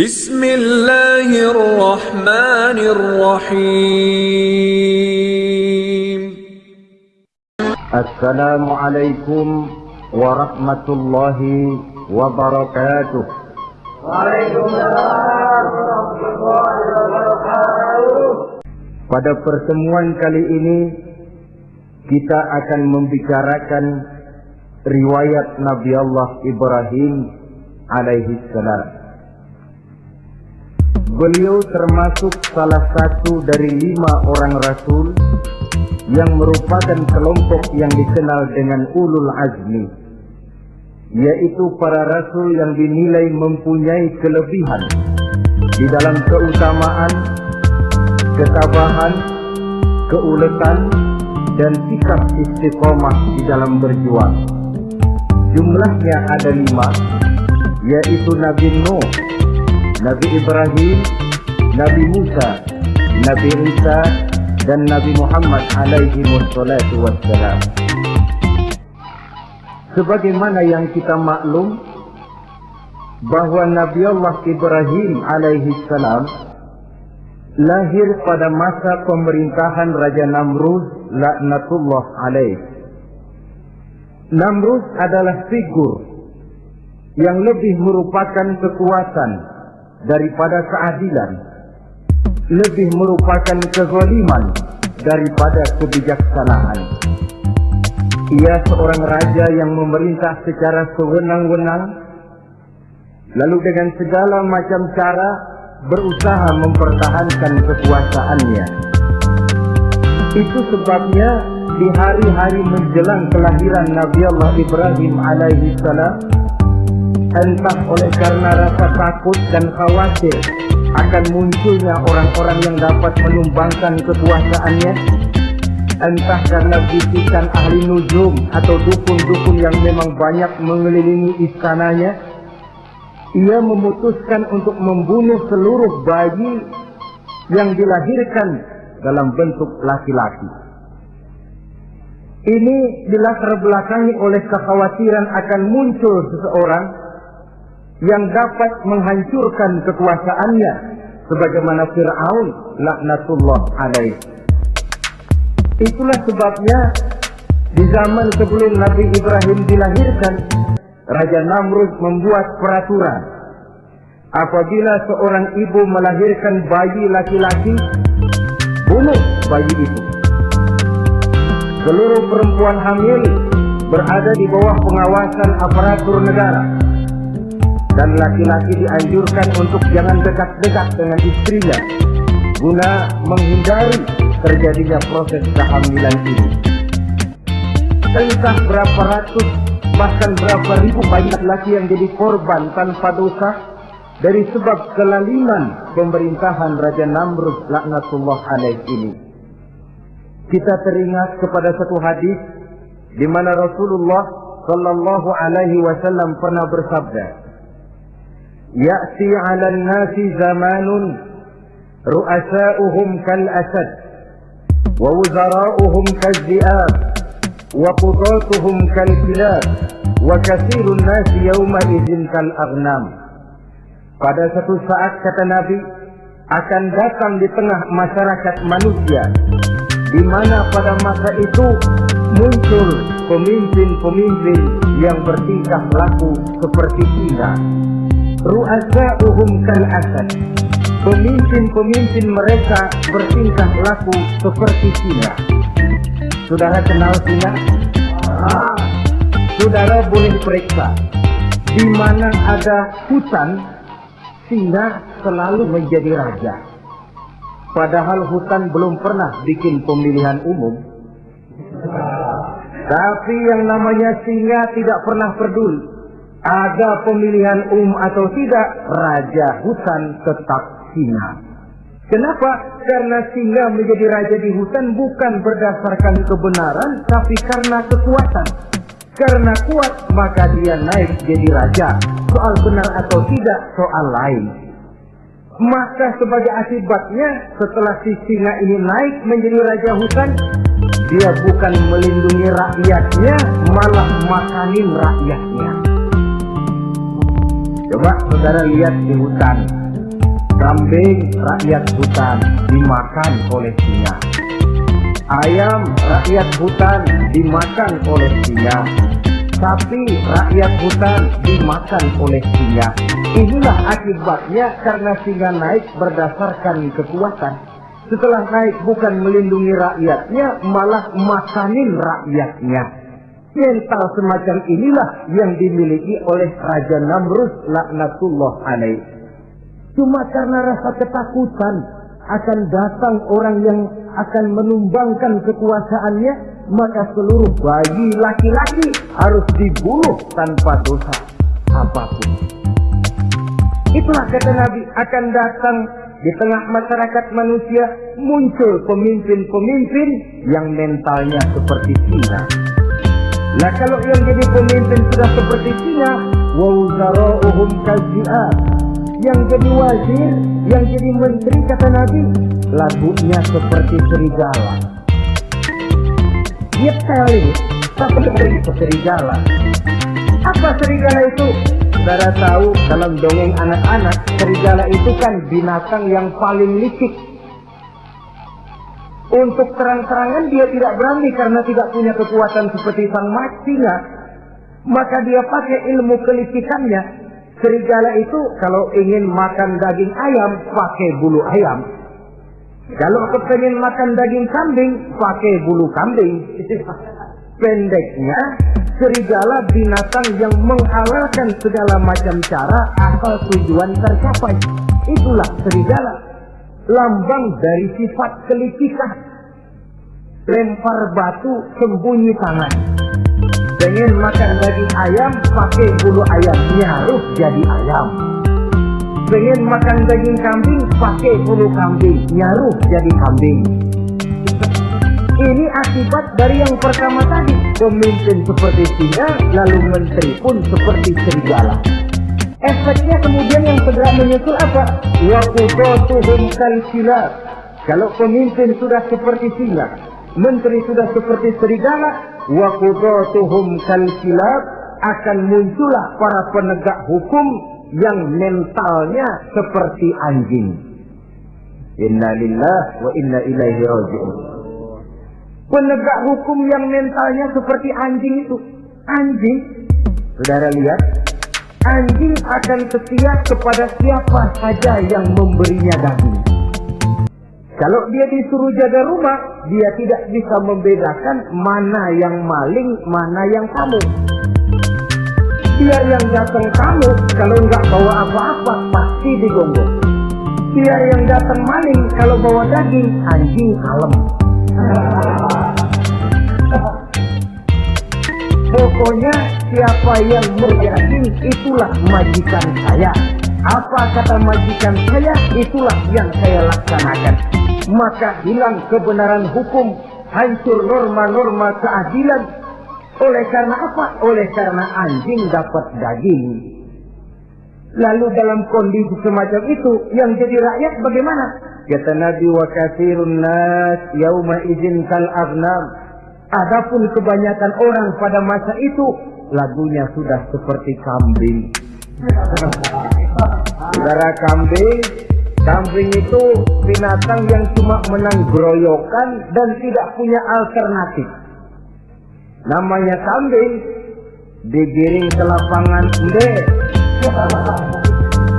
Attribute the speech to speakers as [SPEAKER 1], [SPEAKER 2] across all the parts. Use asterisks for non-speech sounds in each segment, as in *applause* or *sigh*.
[SPEAKER 1] Bismillahirrahmanirrahim.
[SPEAKER 2] Assalamualaikum warahmatullahi wabarakatuh. Waalaikumsalam wabarakatuh. Pada pertemuan kali ini kita akan membicarakan riwayat Nabi Allah Ibrahim alaihi salam. Beliau termasuk salah satu dari lima orang rasul yang merupakan kelompok yang dikenal dengan ulul azmi yaitu para rasul yang dinilai mempunyai kelebihan di dalam keutamaan, ketabahan, keuletan, dan sikap istiqomah di dalam berjuang. Jumlahnya ada lima, yaitu Nabi Nuh, Nabi Ibrahim, Nabi Musa, Nabi Isa, dan Nabi Muhammad alaihi wassalatu wassalam. Sebagaimana yang kita maklum bahwa Nabi Allah Ibrahim alaihi salam lahir pada masa pemerintahan Raja Namrud laknatullah alaih. Namrud adalah figur yang lebih merupakan kekuatan daripada keadilan, lebih merupakan kezaliman daripada kebijaksanaan. Ia seorang raja yang memerintah secara sewenang-wenang, lalu dengan segala macam cara berusaha mempertahankan kekuasaannya. Itu sebabnya di hari-hari menjelang kelahiran Nabi Allah Ibrahim alaihi salam, entah oleh karena rasa takut dan khawatir akan munculnya orang-orang yang dapat menumbangkan kekuasaannya, entah karena bisikan ahli nujum atau dukun-dukun yang memang banyak mengelilingi istananya, ia memutuskan untuk membunuh seluruh bayi yang dilahirkan dalam bentuk laki-laki. Ini dilatar belakangi oleh kekhawatiran akan muncul seseorang yang dapat menghancurkan kekuasaannya sebagaimana Fir'aun laknatullah alaih. Itulah sebabnya di zaman sebelum Nabi Ibrahim dilahirkan Raja Namrud membuat peraturan. Apabila seorang ibu melahirkan bayi laki-laki bunuh bayi itu. Seluruh perempuan hamil berada di bawah pengawasan aparatur negara dan laki-laki dianjurkan untuk jangan dekat-dekat dengan istrinya guna menghindari terjadinya proses kehamilan ini entah berapa ratus bahkan berapa ribu bayi laki yang jadi korban tanpa dosa dari sebab kelaliman pemerintahan Raja Namrud laknatullah alaih ini. Kita teringat kepada satu hadis di mana Rasulullah sallallahu alaihi wasallam pernah bersabda, "Ya'ti 'alan nasi zamanun ru'asa'uhum kal asad wa wuzara'uhum kal zi'ab wa qudatuhum kal kilab wa kathirun nasi yawma idzin kal aghnam." Pada satu saat kata Nabi akan datang di tengah masyarakat manusia di mana pada masa itu muncul pemimpin-pemimpin yang bertingkah laku seperti singa. Ru'asa'uhum kal asad. Pemimpin-pemimpin mereka bertingkah laku seperti singa. Saudara kenal singa? Ah, saudara boleh periksa di mana ada hutan singa selalu menjadi raja. Padahal hutan belum pernah bikin pemilihan umum. Tapi yang namanya singa tidak pernah peduli. Ada pemilihan umum atau tidak, raja hutan tetap singa. Kenapa? Karena singa menjadi raja di hutan bukan berdasarkan kebenaran, tapi karena kekuatan. Karena kuat, maka dia naik jadi raja. Soal benar atau tidak, soal lain. Maka sebagai akibatnya, setelah si singa ini naik menjadi raja hutan, dia bukan melindungi rakyatnya, malah makanin rakyatnya. Coba saudara lihat di hutan, Kambing rakyat hutan dimakan oleh singa. Ayam rakyat hutan dimakan oleh singa. Sapi rakyat hutan dimakan oleh singa. Inilah akibatnya karena singa naik berdasarkan kekuatan. Setelah naik bukan melindungi rakyatnya, malah makanin rakyatnya. Mental semacam inilah yang dimiliki oleh Raja Namrud laknatullah alaih. Cuma karena rasa ketakutan akan datang orang yang akan menumbangkan kekuasaannya, maka seluruh bayi laki-laki harus dibunuh tanpa dosa apa pun. Itulah kata Nabi akan datang di tengah masyarakat manusia muncul pemimpin-pemimpin yang mentalnya seperti singa. Nah kalau yang jadi pemimpin sudah seperti singa, wawzara'uhum kazi'at. Yang jadi wazir, yang jadi menteri kata Nabi, lagunya seperti serigala. Dia ini, tapi seperti serigala. Apa serigala itu? Saudara tahu dalam dongeng anak-anak, serigala itu kan binatang yang paling licik. Untuk terang-terangan dia tidak berani karena tidak punya kekuatan seperti sang singa. Maka dia pakai ilmu kelicikannya. Serigala itu kalau ingin makan daging ayam, pakai bulu ayam. Kalau kepengen makan daging kambing, pakai bulu kambing. *laughs* Pendeknya, serigala binatang yang menghalalkan segala macam cara asal tujuan tercapai. Itulah serigala. Lambang dari sifat kelicikan. Lempar batu, sembunyi tangan. Pengen makan daging ayam, pakai bulu ayam. Nyaruh jadi ayam. Pengen makan daging kambing, pakai bulu kambing. Nyaruh jadi kambing. Ini akibat dari yang pertama tadi. Pemimpin seperti singa, lalu menteri pun seperti serigala. Efeknya kemudian yang segera menyusul apa? Wakudotuhum kalsilat. Kalau pemimpin sudah seperti singa, menteri sudah seperti serigala, wakudotuhum kalsilat akan muncullah para penegak hukum yang mentalnya seperti anjing. Inna lillah wa inna ilaihi raji'un. Penegak hukum yang mentalnya seperti anjing itu. Anjing, saudara lihat, anjing akan setia kepada siapa saja yang memberinya daging. Kalau dia disuruh jaga rumah, dia tidak bisa membedakan mana yang maling, mana yang kamu. Dia yang datang kamu, kalau nggak bawa apa-apa, pasti digonggong. Dia yang datang maling, kalau bawa daging, anjing kalem. *laughs* Pokoknya siapa yang berjanji itulah majikan saya. Apa kata majikan saya itulah yang saya laksanakan. Maka hilang kebenaran hukum, hancur norma-norma keadilan. Oleh karena apa? Oleh karena anjing dapat daging. Lalu dalam kondisi semacam itu yang jadi rakyat bagaimana? Kata Nabi wa kathirun nas yauma izin kal. Adapun kebanyakan orang pada masa itu lagunya sudah seperti kambing. Saudara kambing, kambing itu binatang yang cuma menang groyokan dan tidak punya alternatif. Namanya kambing digiring ke lapangan ende.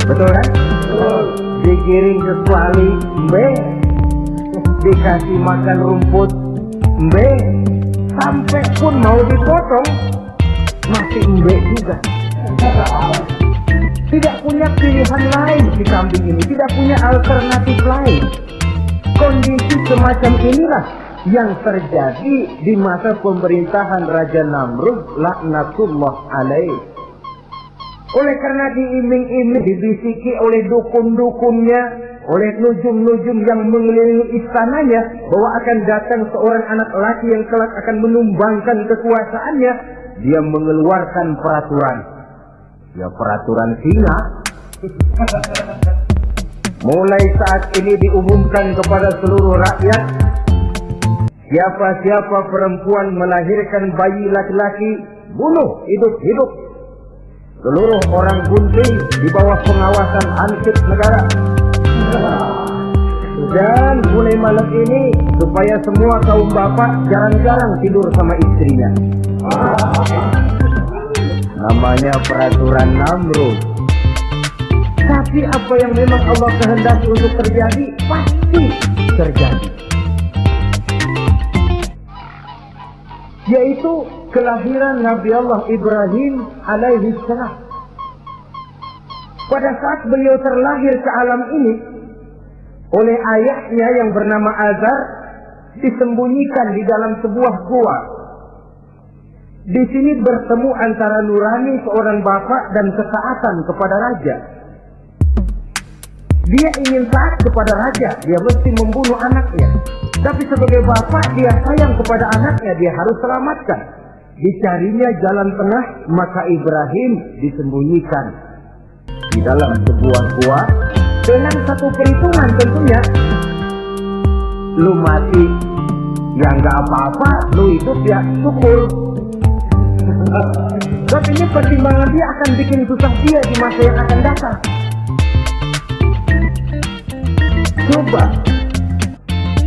[SPEAKER 2] Betul kan? Digiring ke kuali mbe. Dikasih makan rumput mbe. Sampai pun mau dipotong masih mbe juga. Tidak punya pilihan lain si kambing ini, tidak punya alternatif lain. Kondisi semacam inilah yang terjadi di masa pemerintahan Raja Namrud laknatullah alaih. Oleh karena diiming-iming dibisiki oleh dukun-dukunnya, oleh nujum-nujum yang mengelilingi istananya bahwa akan datang seorang anak laki yang kelak akan menumbangkan kekuasaannya, dia mengeluarkan peraturan. Ya peraturan singa. *laughs* Mulai saat ini diumumkan kepada seluruh rakyat Siapa-siapa perempuan melahirkan bayi laki-laki bunuh hidup-hidup. Seluruh orang gunting di bawah pengawasan hansip negara *laughs* Dan mulai malam ini supaya semua kaum bapak jarang-jarang tidur sama istrinya. Namanya peraturan Namrud. Tapi apa yang memang Allah kehendaki untuk terjadi pasti terjadi. Yaitu kelahiran Nabi Allah Ibrahim alaihi salam. Pada saat beliau terlahir ke alam ini oleh ayahnya yang bernama Azar disembunyikan di dalam sebuah gua. Di sini bertemu antara nurani seorang bapak dan ketaatan kepada raja. Dia ingin taat kepada raja, dia mesti membunuh anaknya. Tapi sebagai bapak dia sayang kepada anaknya, dia harus selamatkan. Dicarinya jalan tengah, maka Ibrahim disembunyikan di dalam sebuah gua dengan satu perhitungan tentunya. Lu mati, ya nggak apa-apa, lu hidup ya syukur. *laughs* Tapi ini pertimbangan dia akan bikin susah dia di masa yang akan datang. Coba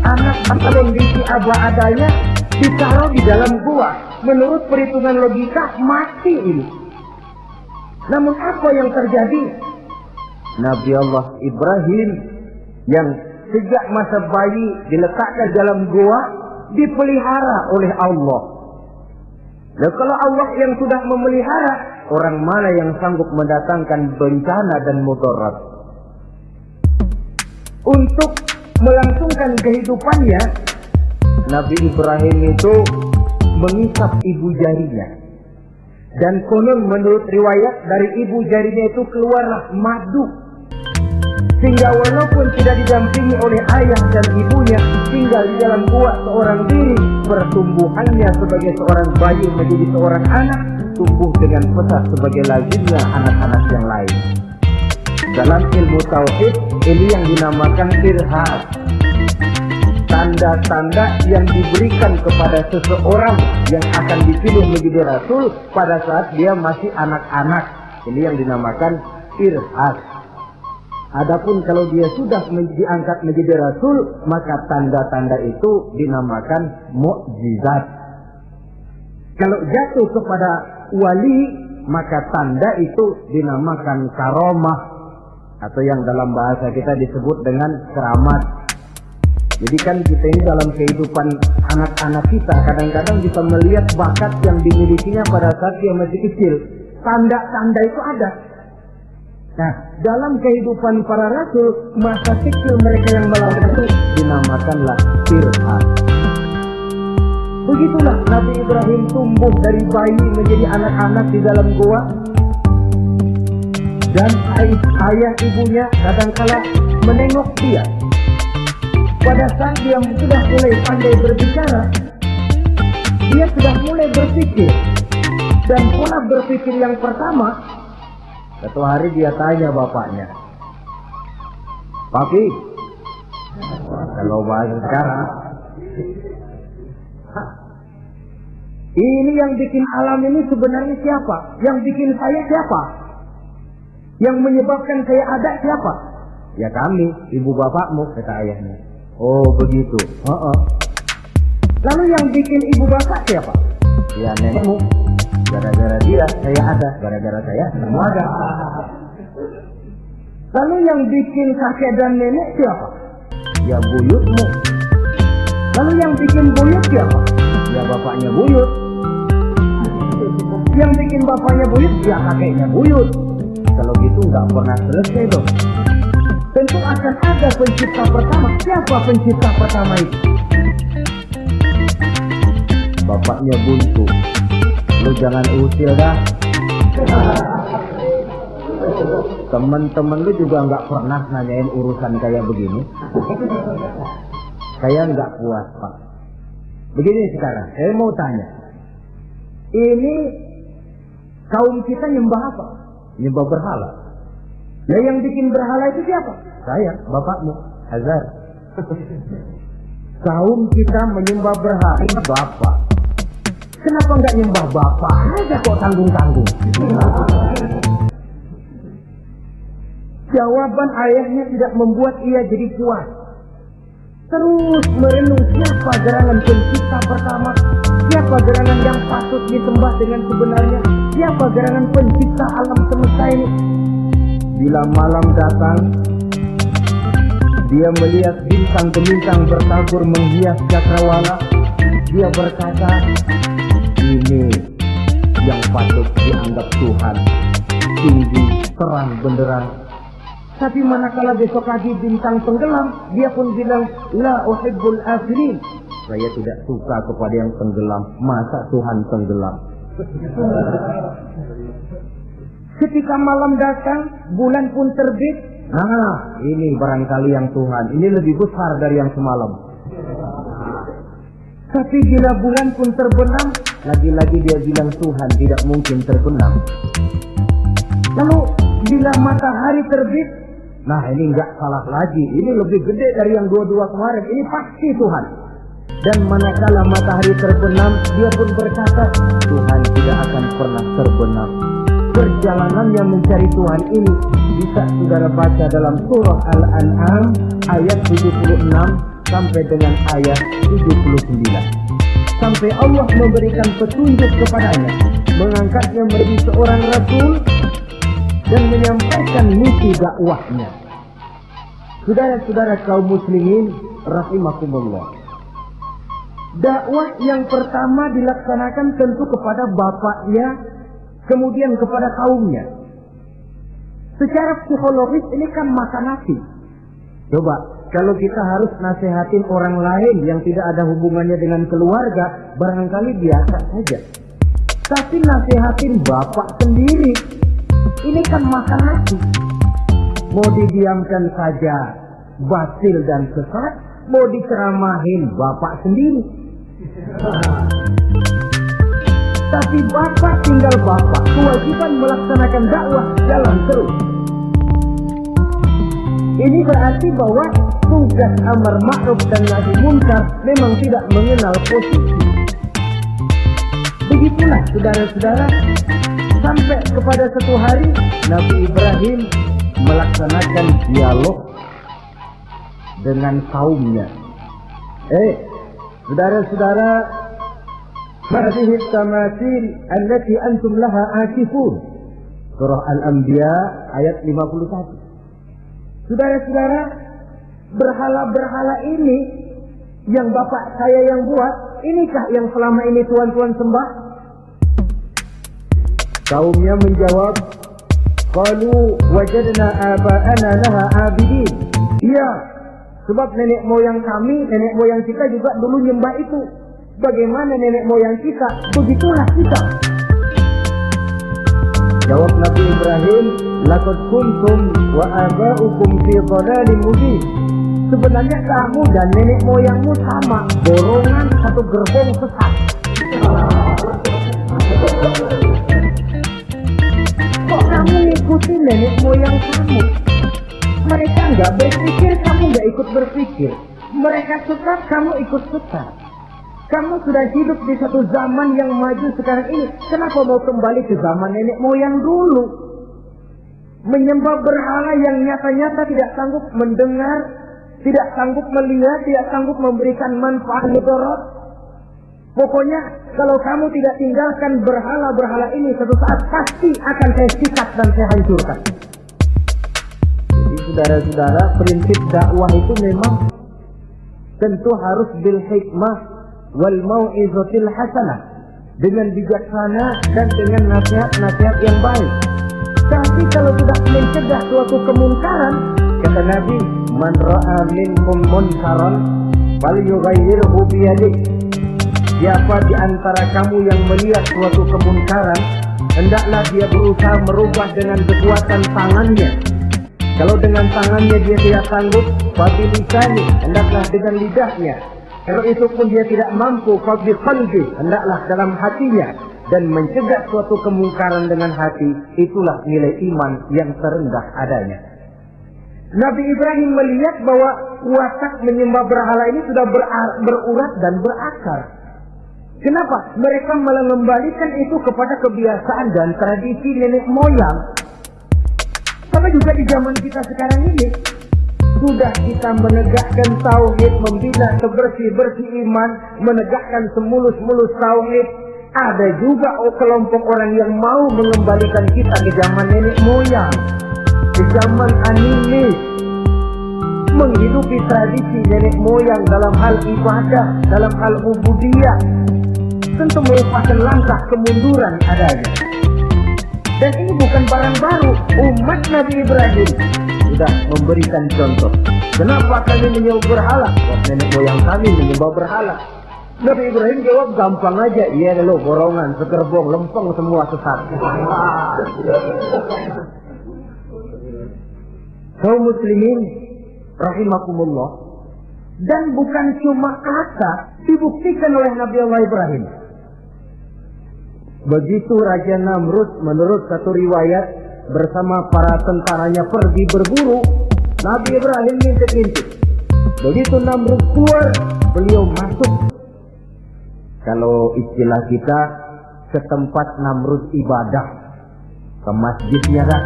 [SPEAKER 2] anak atau bisi aba adanya ditaruh di dalam gua. Menurut perhitungan logika mati ini. Namun apa yang terjadi? Nabi Allah Ibrahim yang sejak masa bayi diletakkan dalam gua dipelihara oleh Allah. Dan kalau Allah yang sudah memelihara, orang mana yang sanggup mendatangkan bencana dan mudarat? Untuk melangsungkan kehidupannya, Nabi Ibrahim itu mengisap ibu jarinya. Dan konon menurut riwayat dari ibu jarinya itu keluarlah madu. Sehingga walaupun tidak didampingi oleh ayah dan ibunya, tinggal di dalam gua seorang diri, pertumbuhannya sebagai seorang bayi menjadi seorang anak, tumbuh dengan pesat sebagai lazimnya anak-anak yang lain. Dalam ilmu tauhid, ini yang dinamakan irhad. Tanda-tanda yang diberikan kepada seseorang yang akan dipilih menjadi rasul pada saat dia masih anak-anak. Ini yang dinamakan irhad. Adapun kalau dia sudah diangkat menjadi rasul, maka tanda-tanda itu dinamakan mukjizat. Kalau jatuh kepada wali, maka tanda itu dinamakan karomah atau yang dalam bahasa kita disebut dengan keramat. Jadi kan kita ini dalam kehidupan anak-anak kita kadang-kadang bisa melihat bakat yang dimilikinya pada saat dia masih kecil. Tanda-tanda itu ada. Nah, dalam kehidupan para rasul, masa kecil mereka yang melakukan itu dinamakanlah firman. Begitulah Nabi Ibrahim tumbuh dari bayi menjadi anak-anak di dalam gua. Dan ayah ibunya kadangkala menengok dia. Pada saat dia sudah mulai pandai berbicara, dia sudah mulai berpikir. Dan pola berpikir yang pertama, satu hari dia tanya bapaknya, Papi, kalau bahasa sekarang, ini yang bikin alam ini sebenarnya siapa? Yang bikin saya siapa? Yang menyebabkan saya ada siapa? Ya kami, ibu bapakmu, kata ayahnya. Oh begitu. Uh -uh. Lalu yang bikin ibu bapak siapa? Ya nenekmu. Gara-gara dia saya ada, gara-gara saya kamu ada. Lalu yang bikin kakek dan nenek siapa? Ya buyutmu. Lalu yang bikin buyut siapa? Ya bapaknya buyut. Yang bikin bapaknya buyut, ya kakeknya buyut. Kalau gitu nggak pernah selesai dong. Tentu akan ada pencipta pertama. Siapa pencipta pertama itu? Bapaknya buntu. Lu jangan usil dah. Temen-temen lu juga nggak pernah nanyain urusan kayak begini. Saya nggak puas pak. Begini sekarang, saya mau tanya. Ini kaum kita nyembah apa? Nyembah berhala. Nah yang bikin berhala itu siapa? Saya, bapakmu, Hazar. *laughs* Kaum kita menyembah berhala, bapak. Kenapa nggak nyembah bapak aja kok tanggung-tanggung? Jawaban ayahnya tidak membuat ia jadi puas. terus merenung siapa gerangan pencipta pertama, siapa gerangan yang patut disembah dengan sebenarnya, siapa gerangan pencipta alam semesta ini. Bila malam datang, dia melihat bintang-bintang bertabur menghias cakrawala. Dia berkata, dianggap Tuhan. Tinggi, terang, benderang. Tapi manakala besok lagi bintang tenggelam, dia pun bilang, La uhibbul afilin. Saya tidak suka kepada yang tenggelam. Masa Tuhan tenggelam? *laughs* Ketika malam datang, bulan pun terbit. Nah, ini barangkali yang Tuhan. Ini lebih besar dari yang semalam. Tapi bila bulan pun terbenam, lagi-lagi dia bilang Tuhan tidak mungkin terbenam. Lalu bila matahari terbit, nah ini nggak salah lagi. Ini lebih gede dari yang dua-dua kemarin. Ini pasti Tuhan. Dan manakala matahari terbenam, dia pun berkata, Tuhan tidak akan pernah terbenam. Perjalanan yang mencari Tuhan ini bisa saudara baca dalam surah Al-An'am ayat 76 sampai dengan ayat 79. Sampai Allah memberikan petunjuk kepadanya, mengangkatnya menjadi seorang rasul dan menyampaikan misi dakwahnya. Saudara-saudara kaum muslimin rahimakumullah. Dakwah yang pertama dilaksanakan tentu kepada bapaknya, kemudian kepada kaumnya. Secara psikologis ini kan makan nasi. Coba, kalau kita harus nasihatin orang lain yang tidak ada hubungannya dengan keluarga, barangkali biasa saja. Tapi nasihatin bapak sendiri, ini kan makan nasi. Mau didiamkan saja, batil dan sesat, mau diceramahin bapak sendiri. Tapi bapak tinggal bapak, kewajiban melaksanakan dakwah jalan terus. Ini berarti bahwa tugas amar ma'ruf dan nahi munkar memang tidak mengenal posisi. Begitulah saudara-saudara, sampai kepada satu hari Nabi Ibrahim melaksanakan dialog dengan kaumnya. Eh, saudara-saudara, hadhihi tamasil allati antum laha akifun. Surah Al-Anbiya ayat 51. Saudara-saudara, Berhala-berhala ini Yang bapak saya yang buat Inikah yang selama ini tuan-tuan sembah? Kaumnya menjawab Qalu wajadna aba'ana laha abidin Iya Sebab nenek moyang kami, nenek moyang kita juga dulu nyembah itu Bagaimana nenek moyang kita, begitulah kita. Jawab Nabi Ibrahim, Laqad kuntum wa aba'ukum fi dhalalin mubin. Sebenarnya kamu dan nenek moyangmu sama, borongan satu gerbong sesat. Kok kamu ikuti nenek moyang kamu? Mereka nggak berpikir, kamu nggak ikut berpikir. Mereka sesat, kamu ikut sesat. Kamu sudah hidup di satu zaman yang maju sekarang ini. Kenapa mau kembali ke zaman nenek moyang dulu? Menyembah berhala yang nyata-nyata tidak sanggup mendengar, tidak sanggup melihat, tidak sanggup memberikan manfaat mudarat. Pokoknya kalau kamu tidak tinggalkan berhala-berhala ini satu saat pasti akan saya sikat dan saya hancurkan. Jadi saudara-saudara prinsip dakwah itu memang tentu harus bil hikmah wal mau'izatil hasanah dengan bijaksana dan dengan nasihat-nasihat yang baik. Tapi kalau tidak mencegah suatu kemungkaran, kata Nabi, man ra'a minkum munkaran fal yughayyirhu bi Siapa di antara kamu yang melihat suatu kemungkaran, hendaklah dia berusaha merubah dengan kekuatan tangannya. Kalau dengan tangannya dia tidak sanggup, babi lisani, hendaklah dengan lidahnya. Kalau itu pun dia tidak mampu, babi qalbi, hendaklah dalam hatinya. Dan mencegah suatu kemungkaran dengan hati, itulah nilai iman yang terendah adanya. Nabi Ibrahim melihat bahwa watak menyembah berhala ini sudah berurat dan berakar. Kenapa? Mereka malah mengembalikan itu kepada kebiasaan dan tradisi nenek moyang. Sama juga di zaman kita sekarang ini. sesudah kita menegakkan tauhid, membina sebersih-bersih iman, menegakkan semulus-mulus tauhid, ada juga kelompok orang yang mau mengembalikan kita ke zaman nenek moyang, ke zaman animis, menghidupi tradisi nenek moyang dalam hal ibadah, dalam hal ubudiyah, tentu merupakan langkah kemunduran adanya. Dan ini bukan barang baru, umat Nabi Ibrahim sudah memberikan contoh. Kenapa kami menyembah berhala? Nenek moyang kami menyembah berhala. Nabi Ibrahim jawab gampang aja, iya lo borongan, segerbong, lempeng semua sesat. Kaum muslimin rahimakumullah dan bukan cuma kata dibuktikan oleh Nabi Allah Ibrahim. Begitu Raja Namrud menurut satu riwayat bersama para tentaranya pergi berburu, Nabi Ibrahim ngintip-ngintip. Begitu Namrud keluar, beliau masuk. Kalau istilah kita ke tempat Namrud ibadah, ke masjidnya kan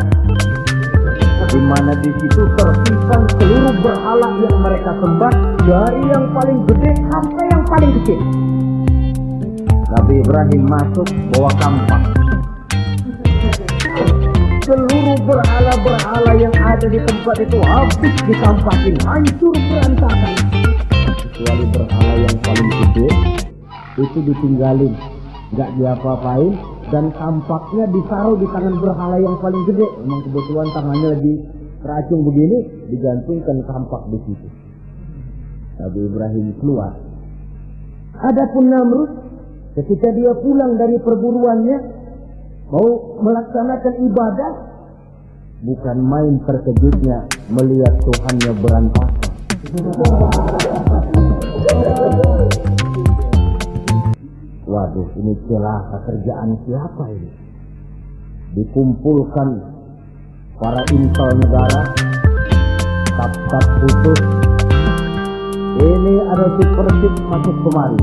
[SPEAKER 2] di mana di situ tersimpan seluruh berhala yang mereka sembah dari yang paling gede sampai yang paling kecil. Nabi Ibrahim masuk bawa kampak. Seluruh berhala-berhala yang ada di tempat itu habis dikampakin, hancur berantakan. Kecuali berhala yang paling gede, itu ditinggalin, nggak diapa-apain, dan tampaknya ditaruh di tangan berhala yang paling gede. Memang kebetulan tangannya lagi teracung begini, digantungkan tampak di situ. Nabi Ibrahim keluar. Adapun Namrud, ketika dia pulang dari perburuannya, mau melaksanakan ibadah, bukan main terkejutnya melihat Tuhannya berantakan. Waduh, ini celaka kerjaan siapa ini? Dikumpulkan para intel negara, tap-tap khusus. Ini ada si masuk kemari.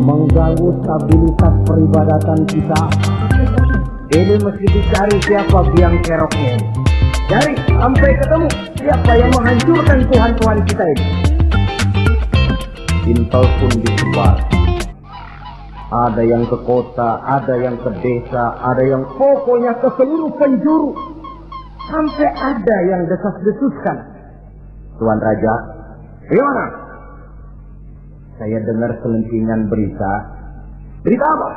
[SPEAKER 2] Mengganggu stabilitas peribadatan kita. Ini mesti dicari siapa biang keroknya. Cari sampai ketemu siapa yang menghancurkan Tuhan-Tuhan kita ini. Intel pun disebar ada yang ke kota, ada yang ke desa, ada yang pokoknya ke seluruh penjuru. Sampai ada yang desas-desuskan. Tuan Raja, gimana? Saya dengar selentingan berita. Berita apa?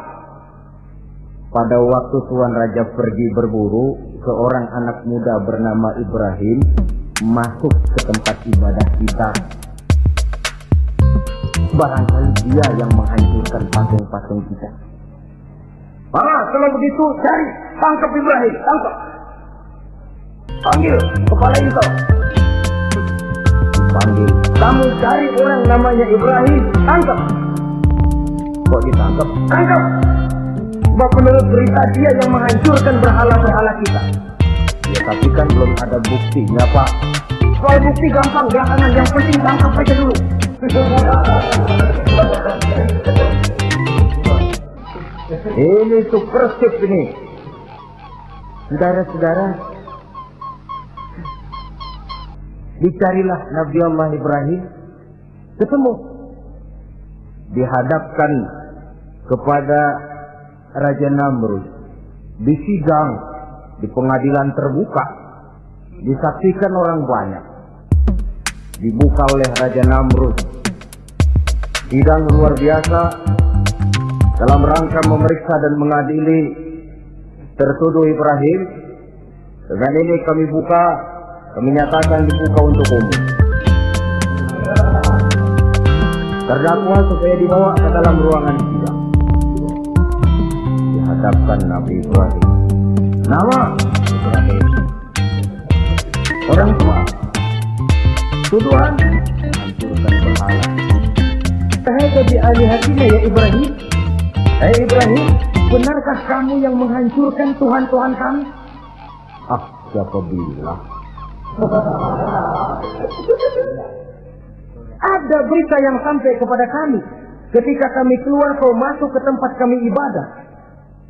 [SPEAKER 2] Pada waktu Tuan Raja pergi berburu, seorang anak muda bernama Ibrahim masuk ke tempat ibadah kita barangkali dia yang menghancurkan patung-patung kita. Mana kalau begitu cari tangkap Ibrahim, tangkap. Panggil kepala itu. Panggil. Kamu cari orang namanya Ibrahim, tangkap. Kok ditangkap? Tangkap. Sebab menurut berita dia yang menghancurkan berhala-berhala kita. Ya tapi kan belum ada buktinya Pak. Soal bukti gampang belakangan, yang penting tangkap aja dulu. Ini tuh persib ini. Saudara-saudara, dicarilah Nabi Allah Ibrahim, ketemu, dihadapkan kepada Raja Namrud, disidang di pengadilan terbuka, disaksikan orang banyak, dibuka oleh Raja Namrud. Sidang luar biasa dalam rangka memeriksa dan mengadili tertuduh Ibrahim. Dengan ini kami buka, kami nyatakan dibuka untuk umum. Terdakwa supaya dibawa ke dalam ruangan sidang. Dihadapkan Nabi Ibrahim. Nama Ibrahim. Orang tua. Tuduhan hancurkan berhala. Tahada bi alihatina ya Ibrahim. Hai Ibrahim, benarkah kamu yang menghancurkan Tuhan-Tuhan kami? Ah, siapa bilang? Ada berita yang sampai kepada kami. Ketika kami keluar kau masuk ke tempat kami ibadah.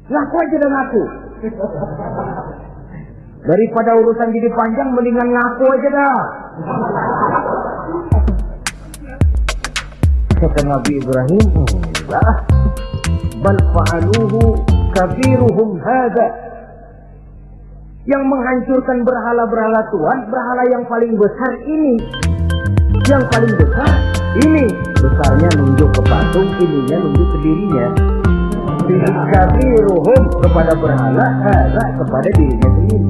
[SPEAKER 2] Laku aja dan aku. Daripada urusan jadi panjang, mendingan ngaku aja dah. Kata Nabi Ibrahim, enggak. Bal fa'aluhu kabiruhum hada. Yang menghancurkan berhala-berhala Tuhan, berhala yang paling besar ini. Yang paling besar ini. Besarnya nunjuk ke patung, ininya nunjuk ke dirinya. Kabiruhum kepada berhala, hada kepada dirinya sendiri.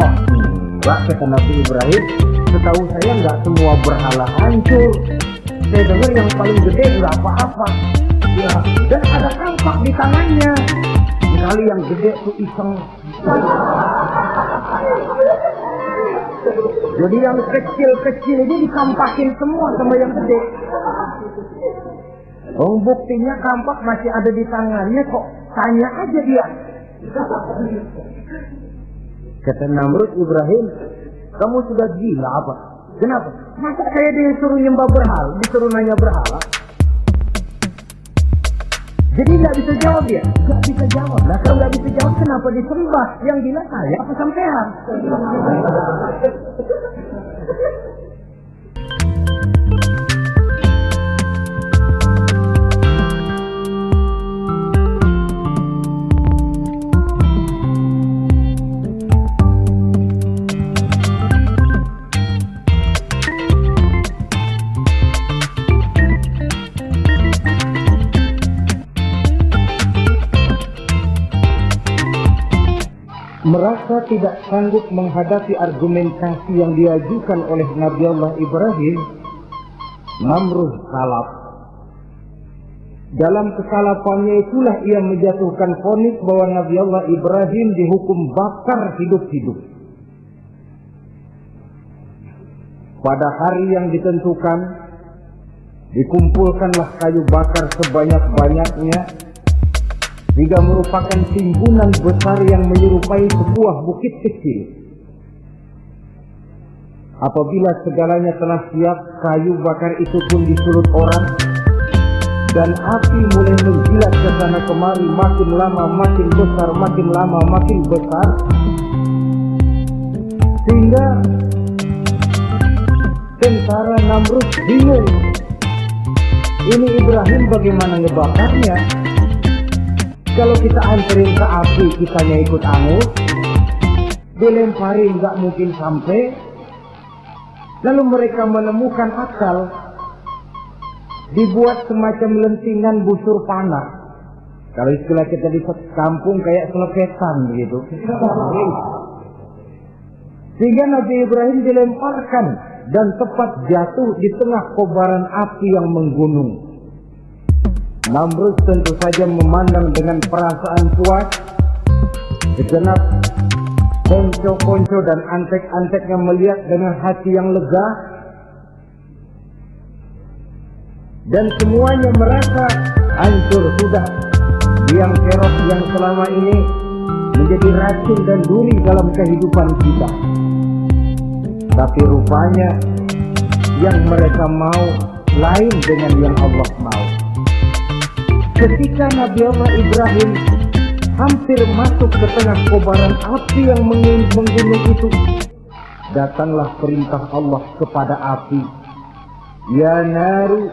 [SPEAKER 2] Oh, enggak kata Nabi Ibrahim. Setahu saya enggak semua berhala hancur. Saya dengar yang paling gede enggak apa-apa. Ya, dan ada kampak di tangannya. Sekali yang gede tuh iseng. Jadi yang kecil-kecil ini dikampakin semua sama yang gede. Oh, buktinya kampak masih ada di tangannya kok. Tanya aja dia. Kata Namrud Ibrahim, kamu sudah gila apa? Kenapa? Masa saya disuruh nyembah berhala, disuruh nanya berhala? Jadi nggak bisa jawab ya? Nggak bisa jawab. Nah kalau nggak bisa jawab, kenapa disembah? Yang gila saya apa sampean? Merasa tidak sanggup menghadapi argumentasi yang diajukan oleh Nabi Allah Ibrahim, Namrud salaf. Dalam kesalafannya itulah ia menjatuhkan vonis bahwa Nabi Allah Ibrahim dihukum bakar hidup-hidup. Pada hari yang ditentukan, dikumpulkanlah kayu bakar sebanyak-banyaknya hingga merupakan timbunan besar yang menyerupai sebuah bukit kecil. Apabila segalanya telah siap, kayu bakar itu pun disulut orang dan api mulai menjilat ke sana kemari makin lama makin besar, makin lama makin besar sehingga tentara Namrud bingung. Ini Ibrahim bagaimana ngebakarnya? Kalau kita anterin ke api, kitanya ikut angus, dilemparin nggak mungkin sampai. Lalu mereka menemukan akal, dibuat semacam lentingan busur panah. Kalau istilah kita di kampung kayak selepetan begitu. Sehingga Nabi Ibrahim dilemparkan dan tepat jatuh di tengah kobaran api yang menggunung. Namrud tentu saja memandang dengan perasaan puas segenap ponco-ponco dan antek-anteknya melihat dengan hati yang lega. Dan semuanya merasa hancur sudah. Biang kerok yang selama ini menjadi racun dan duri dalam kehidupan kita. Tapi rupanya yang mereka mau lain dengan yang Allah mau ketika Nabi Allah Ibrahim hampir masuk ke tengah kobaran api yang menggunung itu datanglah perintah Allah kepada api. Ya naru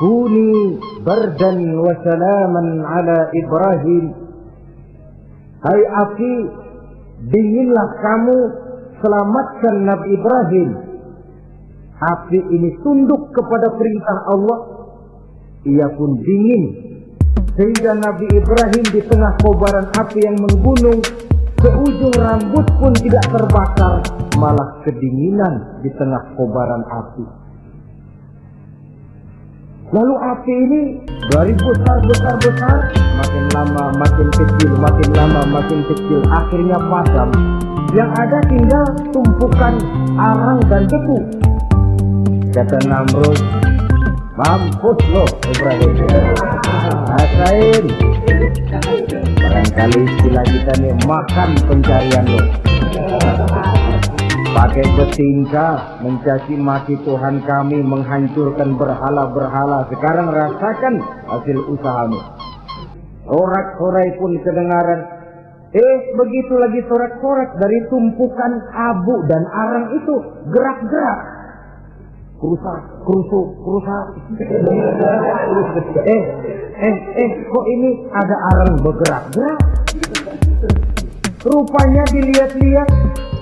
[SPEAKER 2] kuni bardan wa salaman ala Ibrahim. Hai api dinginlah kamu selamatkan Nabi Ibrahim. Api ini tunduk kepada perintah Allah. Ia pun dingin sehingga Nabi Ibrahim di tengah kobaran api yang menggunung seujung rambut pun tidak terbakar malah kedinginan di tengah kobaran api. Lalu api ini dari besar besar besar makin lama makin kecil makin lama makin kecil akhirnya padam. Yang ada tinggal tumpukan arang dan debu. Kata Namrud mampus lo Ibrahim rasain barangkali istilah kita nih makan pencarian lo. Pakai betingkah mencaci maki Tuhan kami menghancurkan berhala-berhala. Sekarang rasakan hasil usahamu. Sorak-sorai pun kedengaran. Eh, begitu lagi sorak-sorak dari tumpukan abu dan arang itu gerak-gerak. Kerusak, kerusuk, kerusak. eh, eh, eh, kok ini ada arang bergerak-gerak? Rupanya dilihat-lihat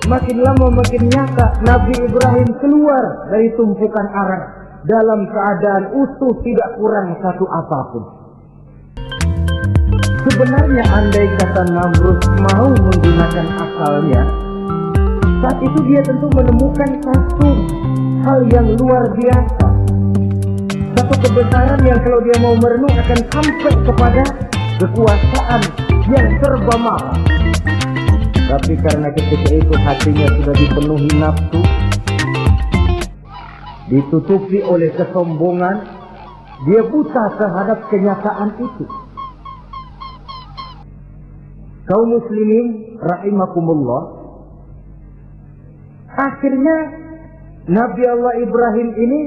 [SPEAKER 2] makin lama makin nyata Nabi Ibrahim keluar dari tumpukan arang dalam keadaan utuh tidak kurang satu apa pun. Sebenarnya andai kata Namrud mau menggunakan akalnya, saat itu dia tentu menemukan satu hal yang luar biasa. Satu kebesaran yang kalau dia mau merenung akan sampai kepada kekuasaan yang serba mahal. Tapi karena ketika itu hatinya sudah dipenuhi nafsu, ditutupi oleh kesombongan, dia buta terhadap kenyataan itu. Kaum muslimin rahimakumullah, akhirnya Nabi Allah Ibrahim ini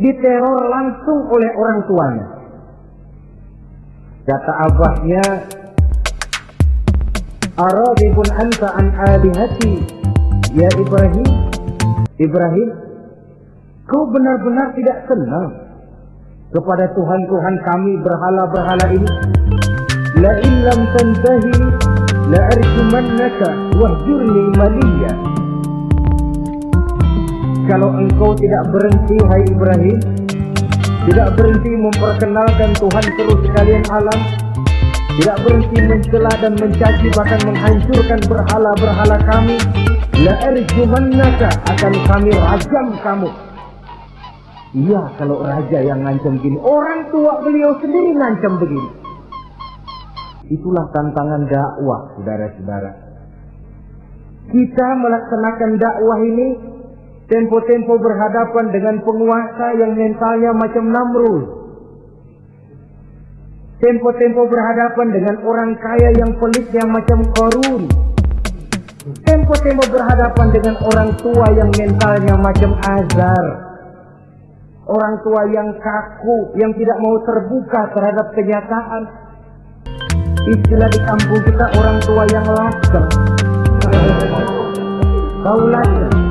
[SPEAKER 2] diteror langsung oleh orang tuanya. Kata abahnya, Aradibun anta an alihati Ya Ibrahim. Ibrahim Kau benar-benar tidak senang Kepada Tuhan-Tuhan kami berhala-berhala ini? La illam tantahi La arjumannaka Wahjurni maliya Kalau engkau tidak berhenti Hai Ibrahim Tidak berhenti memperkenalkan Tuhan terus sekalian alam tidak berhenti mencela dan mencaci bahkan menghancurkan berhala-berhala kami la arjumannaka akan kami rajam kamu. Iya kalau raja yang ngancam gini orang tua beliau sendiri ngancam begini. Itulah tantangan dakwah saudara-saudara. Kita melaksanakan dakwah ini tempo-tempo berhadapan dengan penguasa yang mentalnya macam Namrud Tempo-tempo berhadapan dengan orang kaya yang pelitnya macam korun. Tempo-tempo berhadapan dengan orang tua yang mentalnya macam azar. Orang tua yang kaku, yang tidak mau terbuka terhadap kenyataan. Istilah di kampung kita orang tua yang laser. Tahu laser?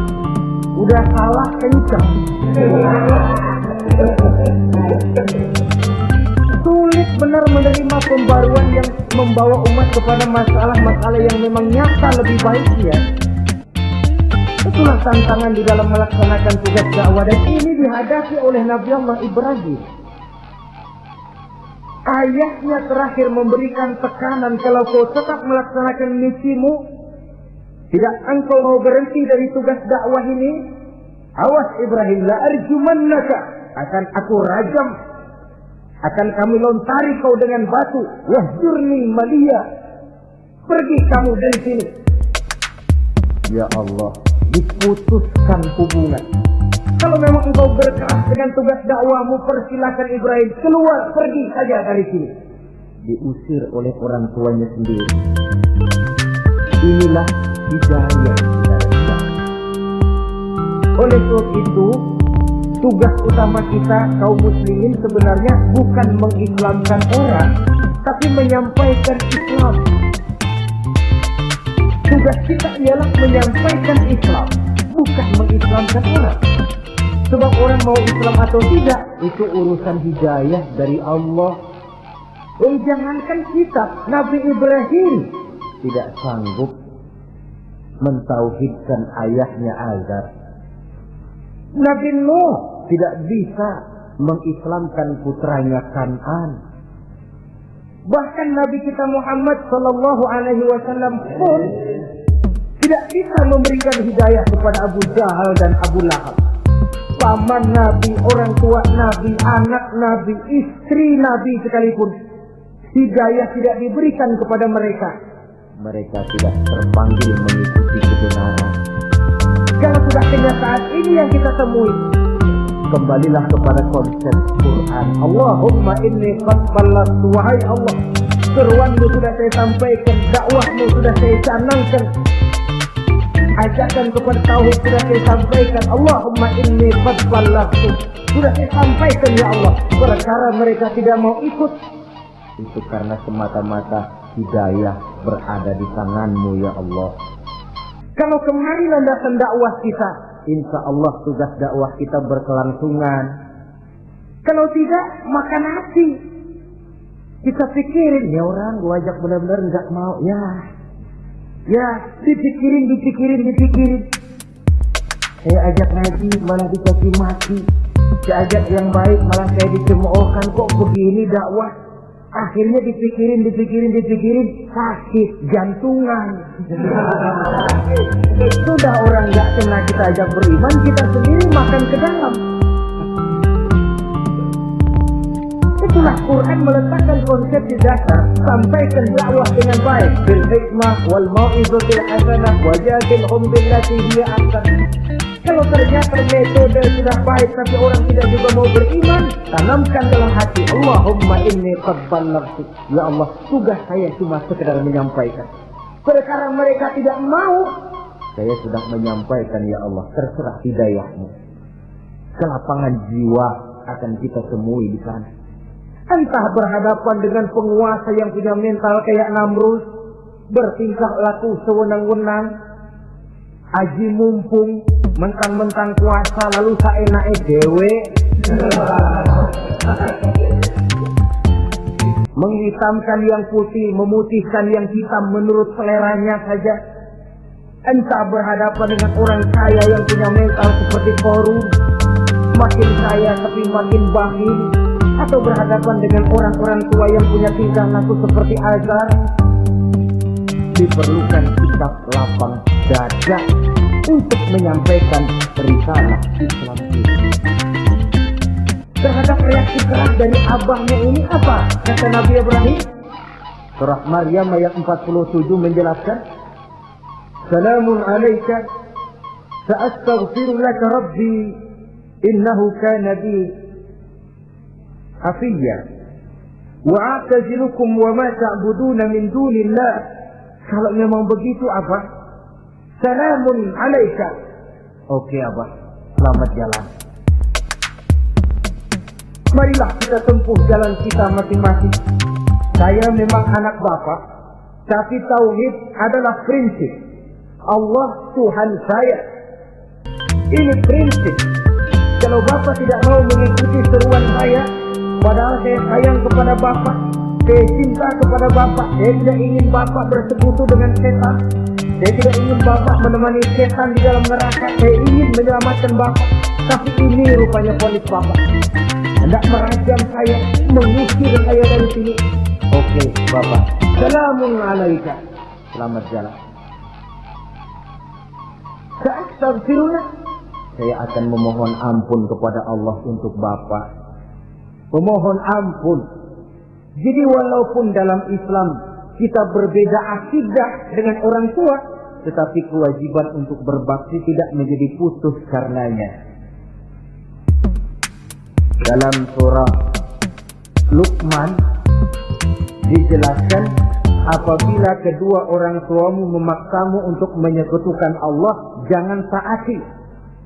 [SPEAKER 2] Udah salah kencang sulit benar menerima pembaruan yang membawa umat kepada masalah-masalah yang memang nyata lebih baik ya. Itulah tantangan di dalam melaksanakan tugas dakwah dan ini dihadapi oleh Nabi Allah Ibrahim. Ayahnya terakhir memberikan tekanan kalau kau tetap melaksanakan misimu, tidak engkau mau berhenti dari tugas dakwah ini, awas Ibrahim la arjumannaka. Akan aku rajam. Akan kami lontari kau dengan batu. Wahjurni malia. Pergi kamu dari sini. Ya Allah diputuskan hubungan. Kalau memang engkau berkeras dengan tugas dakwahmu persilakan Ibrahim keluar pergi saja dari sini. Diusir oleh orang tuanya sendiri. Inilah hidayah oleh sebab itu tugas utama kita kaum muslimin sebenarnya bukan mengislamkan orang tapi menyampaikan Islam. Tugas kita ialah menyampaikan Islam bukan mengislamkan orang. Sebab orang mau Islam atau tidak itu urusan hidayah dari Allah. Oh jangankan kita Nabi Ibrahim tidak sanggup mentauhidkan ayahnya Azar Nabi Nuh tidak bisa mengislamkan putranya Kanan. Bahkan Nabi kita Muhammad Sallallahu Alaihi Wasallam pun tidak bisa memberikan hidayah kepada Abu Jahal dan Abu Lahab. Paman Nabi, orang tua Nabi, anak Nabi, istri Nabi sekalipun hidayah tidak diberikan kepada mereka. Mereka tidak terpanggil mengikuti kebenaran. Kalau sudah kenyataan ini yang kita temui, kembalilah kepada konsep Quran. Allahumma inni qad wahai Allah. Seruanmu sudah saya sampaikan, dakwahmu sudah saya canangkan. Ajakan kepada tauhid sudah saya sampaikan. Allahumma inni qad. Sudah saya sampaikan ya Allah. Perkara mereka tidak mau ikut itu karena semata-mata hidayah berada di tanganmu ya Allah. Kalau kemarin landasan dakwah kita, insya Allah tugas dakwah kita berkelangsungan. Kalau tidak, makan nasi. Kita pikirin, ya orang gua ajak benar-benar nggak mau. Ya, ya dipikirin, dipikirin, dipikirin. Saya ajak ngaji malah dicaci mati. Saya ajak yang baik malah saya dicemoohkan. Kok begini dakwah? Akhirnya dipikirin, dipikirin, dipikirin, sakit jantungan. Sudah orang nggak kena kita ajak beriman, kita sendiri makan ke dalam. Itulah Quran meletakkan konsep di dasar sampaikan dakwah dengan baik bil hikmah wal mau'izatil hasanah wa jadilhum billati hiya ahsan. Kalau ternyata metode sudah baik tapi orang tidak juga mau beriman, tanamkan dalam hati Allahumma inni qad ballagtu. Ya Allah, tugas saya cuma sekedar menyampaikan. Sekarang mereka tidak mau, saya sudah menyampaikan ya Allah, terserah hidayahmu. Kelapangan jiwa akan kita temui di sana. Entah berhadapan dengan penguasa yang punya mental kayak Namrus, bertingkah laku sewenang-wenang, aji mumpung, mentang-mentang kuasa lalu saenake dewe. Menghitamkan yang putih, memutihkan yang hitam menurut seleranya saja. Entah berhadapan dengan orang kaya yang punya mental seperti korum, makin kaya tapi makin bakhil, atau berhadapan dengan orang-orang tua yang punya tingkah laku seperti Azar, diperlukan sikap lapang dada untuk menyampaikan risalah Islam ini. Terhadap reaksi keras dari abahnya ini apa? Kata Nabi Ibrahim. Surah Maryam ayat 47 menjelaskan, Salamun alaika, sa'astaghfiru laka rabbi, innahu kana bi hafiyya. Wa'atazilukum wa ma ta'buduna min dunillah. Kalau memang begitu apa? Salamun alaika. Oke Abah, selamat jalan. Marilah kita tempuh jalan kita masing-masing. Saya memang anak bapak, tapi tauhid adalah prinsip. Allah Tuhan saya. Ini prinsip. Kalau bapak tidak mau mengikuti seruan saya, padahal saya sayang kepada bapak, saya cinta kepada bapak, saya tidak ingin bapak bersekutu dengan setan, saya tidak ingin bapak menemani setan di dalam neraka, saya ingin menyelamatkan bapak, tapi ini rupanya polis bapak hendak merajam saya, mengusir saya dari sini. Oke, Bapak. Salamun alaika. Selamat jalan. Astagfirullah. Saya akan memohon ampun kepada Allah untuk Bapak. Memohon ampun. Jadi walaupun dalam Islam kita berbeda akidah dengan orang tua, tetapi kewajiban untuk berbakti tidak menjadi putus karenanya. Dalam surah Luqman dijelaskan apabila kedua orang tuamu memaksamu untuk menyekutukan Allah jangan taati.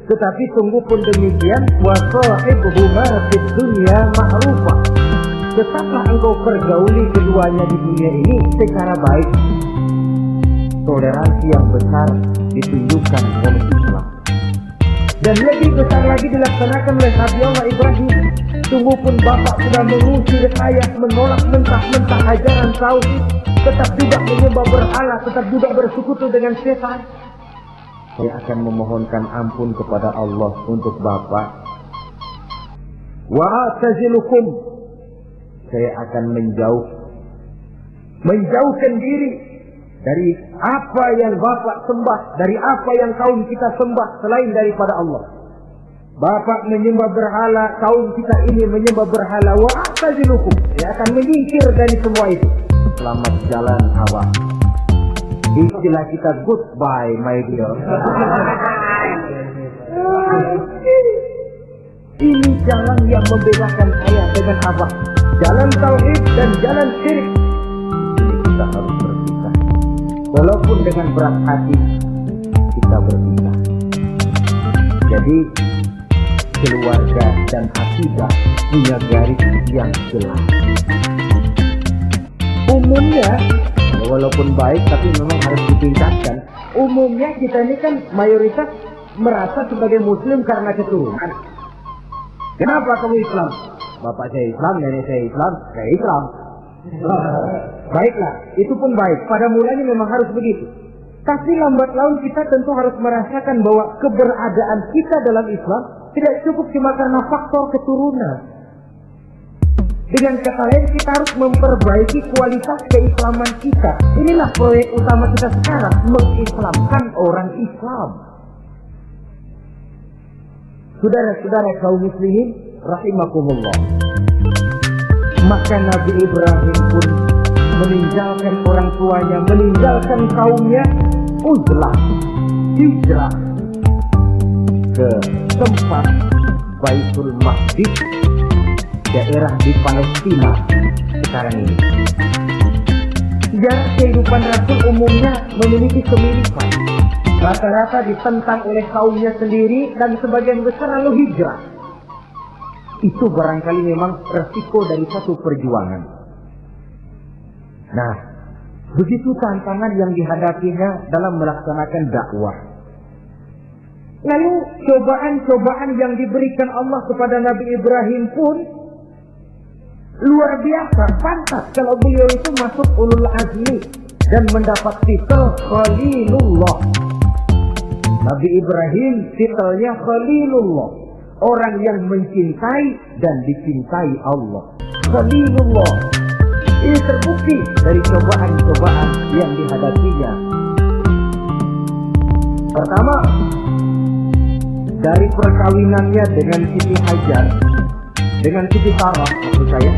[SPEAKER 2] Tetapi tunggu pun demikian wa sahibuhuma fid dunya ma'rufa tetaplah engkau pergauli keduanya di dunia ini secara baik toleransi yang besar ditunjukkan oleh Islam dan lebih besar lagi dilaksanakan oleh Nabi Allah Ibrahim. Sungguh pun Bapak sudah mengusir ayah, menolak mentah-mentah ajaran tauhid, tetap juga menyembah berhala, tetap juga bersekutu dengan setan. Saya akan memohonkan ampun kepada Allah untuk Bapak. Wa. Saya akan menjauh menjauhkan diri dari apa yang Bapak sembah, dari apa yang kaum kita sembah selain daripada Allah. Bapak menyembah berhala, kaum kita ini menyembah berhala. Wa atazilukum. Saya akan menyingkir dari semua itu. Selamat jalan awak. Istilah kita goodbye my dear. *laughs* Ini jalan yang membedakan saya dengan abah. Jalan tauhid dan jalan syirik. Ini kita harus berpisah. Walaupun dengan berat hati kita berpisah. Jadi keluarga dan akidah punya garis yang jelas. Umumnya walaupun baik tapi memang harus ditingkatkan. Umumnya kita ini kan mayoritas merasa sebagai muslim karena keturunan. Kenapa kamu Islam? Bapak saya Islam, nenek saya Islam, saya Islam. *laughs* Baiklah, itu pun baik. Pada mulanya memang harus begitu. Tapi lambat laun kita tentu harus merasakan bahwa keberadaan kita dalam Islam tidak cukup cuma karena faktor keturunan. Dengan kata lain kita harus memperbaiki kualitas keislaman kita. Inilah proyek utama kita sekarang, mengislamkan orang Islam. Saudara-saudara kaum muslimin rahimakumullah. Maka Nabi Ibrahim pun meninggalkan orang tuanya, meninggalkan kaumnya, uzlah, hijrah ke tempat Baitul Maqdis daerah di Palestina sekarang ini. Sejarah kehidupan Rasul umumnya memiliki kemiripan. Rata-rata ditentang oleh kaumnya sendiri dan sebagian besar lalu hijrah. Itu barangkali memang resiko dari satu perjuangan. Nah, begitu tantangan yang dihadapinya dalam melaksanakan dakwah. Lalu cobaan-cobaan yang diberikan Allah kepada Nabi Ibrahim pun luar biasa. Pantas kalau beliau itu masuk ulul azmi dan mendapat titel Khalilullah. Nabi Ibrahim titelnya Khalilullah. Orang yang mencintai dan dicintai Allah. Khalilullah. Ini terbukti dari cobaan-cobaan yang dihadapinya. Pertama, dari perkawinannya dengan Siti Hajar, dengan Siti Sarah maksud saya,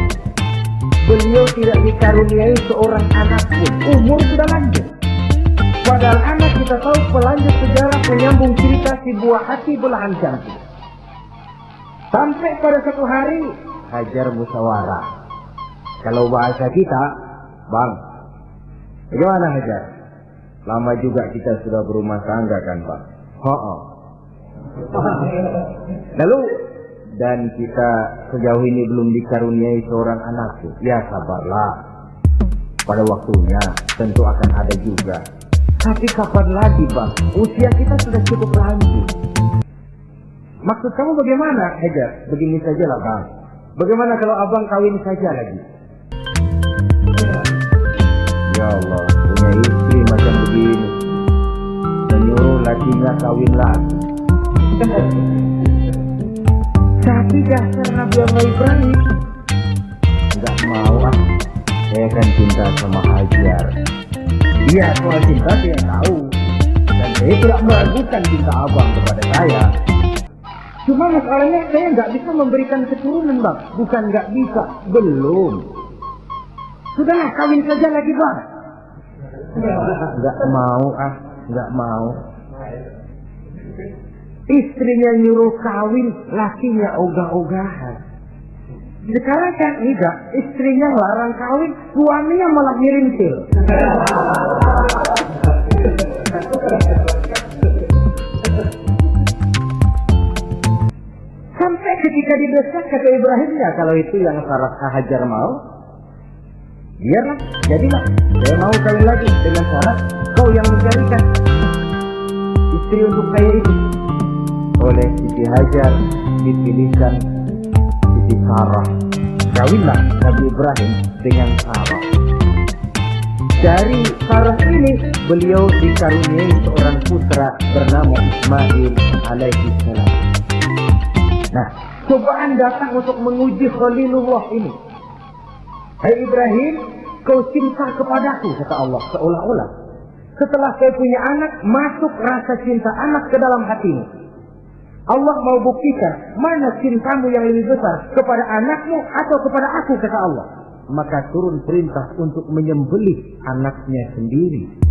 [SPEAKER 2] beliau tidak dikaruniai seorang anak pun. Umur sudah lanjut. Padahal anak kita tahu pelanjut sejarah penyambung cerita si buah hati belahan jantung. Sampai pada satu hari Hajar musyawarah. Kalau bahasa kita, Bang, bagaimana Hajar? Lama juga kita sudah berumah tangga kan Pak? Oh, *laughs* Lalu dan kita sejauh ini belum dikaruniai seorang anakku. Ya sabarlah. Pada waktunya tentu akan ada juga. Tapi kapan lagi bang? Usia kita sudah cukup lanjut. Maksud kamu bagaimana, Hajar? Begini saja lah bang. Bagaimana kalau abang kawin saja lagi? Ya Allah, punya istri macam begini. Menyuruh lakinya kawin lagi. *laughs* Tapi dasar Nabi Allah Ibrahim Enggak mau ah Saya kan cinta sama Hajar Iya soal cinta saya tahu Dan saya tidak meragukan cinta abang kepada saya Cuma masalahnya saya nggak bisa memberikan keturunan bang. Bukan nggak bisa, belum. Sudahlah kawin saja lagi bang. Nggak mau ah, nggak mau. Istrinya nyuruh kawin, lakinya ogah-ogahan. Sekarang kan enggak, istrinya larang kawin, suaminya malah ngirim pil. Ketika didesak kata Ibrahim ya kalau itu yang Sarah Hajar mau, biarlah, jadilah. Saya mau kawin lagi dengan syarat kau yang mencarikan istri untuk saya itu oleh Siti Hajar dipilihkan Siti Sarah. Kawinlah Nabi Ibrahim dengan Sarah. Dari Sarah ini beliau dikaruniai seorang putra bernama Ismail alaihi salam. Nah, cobaan datang untuk menguji Khalilullah ini. Hai Ibrahim, kau cinta kepadaku, kata Allah seolah-olah. Setelah kau punya anak, masuk rasa cinta anak ke dalam hatimu. Allah mau buktikan mana cintamu yang lebih besar kepada anakmu atau kepada aku kata Allah. Maka turun perintah untuk menyembelih anaknya sendiri.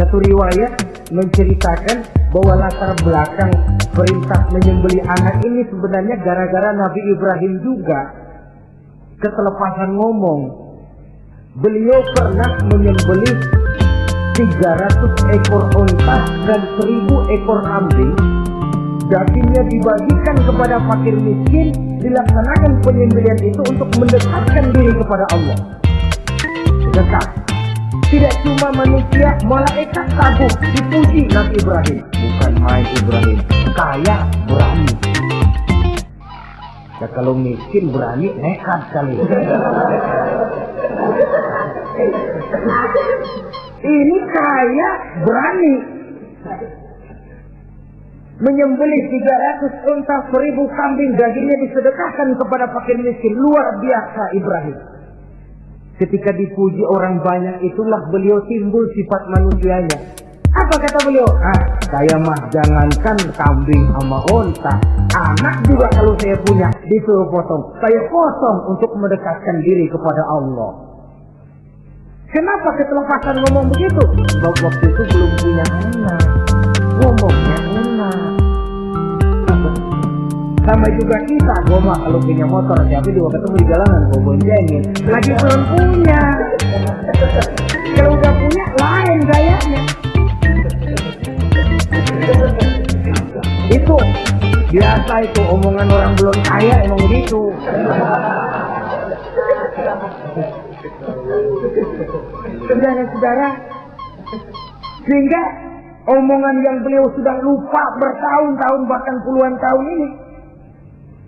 [SPEAKER 2] Satu riwayat menceritakan bahwa latar belakang perintah menyembelih anak ini sebenarnya gara-gara Nabi Ibrahim juga ketelepasan ngomong. Beliau pernah menyembelih 300 ekor unta dan 1000 ekor kambing dagingnya dibagikan kepada fakir miskin dilaksanakan penyembelihan itu untuk mendekatkan diri kepada Allah bersedekah. Tidak cuma manusia, malaikat kagum dipuji Nabi Ibrahim. Bukan main Ibrahim, kaya berani. Ya kalau miskin berani nekat kali. Ini kaya berani. Menyembelih 300 unta, 1000 kambing, dagingnya disedekahkan kepada fakir miskin. Luar biasa Ibrahim. Ketika dipuji orang banyak, itulah beliau timbul sifat manusianya. Apa kata beliau? Ah, saya mah jangankan kambing sama unta. Anak juga kalau saya punya, disuruh potong. Saya potong untuk mendekatkan diri kepada Allah. Kenapa ketelepasan ngomong begitu? Sebab waktu itu belum punya anak. Ngomongnya enak. Sama juga kita, gue mah kalau punya motor, siapa juga ketemu di jalanan, gue boncengin. Lagi belum punya. Kalau udah punya, lain gayanya. Itu biasa itu omongan orang belum kaya emang gitu. Saudara-saudara, sehingga omongan yang beliau sudah lupa bertahun-tahun bahkan puluhan tahun ini.